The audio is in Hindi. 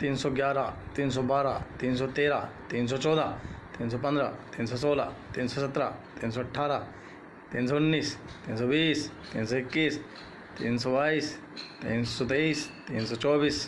तीन सौ ग्यारह तीन सौ बारह तीन सौ तेरह तीन सौ चौदह तीन सौ पंद्रह तीन सौ सोलह तीन सौ सत्रह तीन सौ अट्ठारह तीन सौ उन्नीस तीन सौ बीस तीन सौ इक्कीस तीन सौ बाईस तीन सौ तेईस तीन सौ चौबीस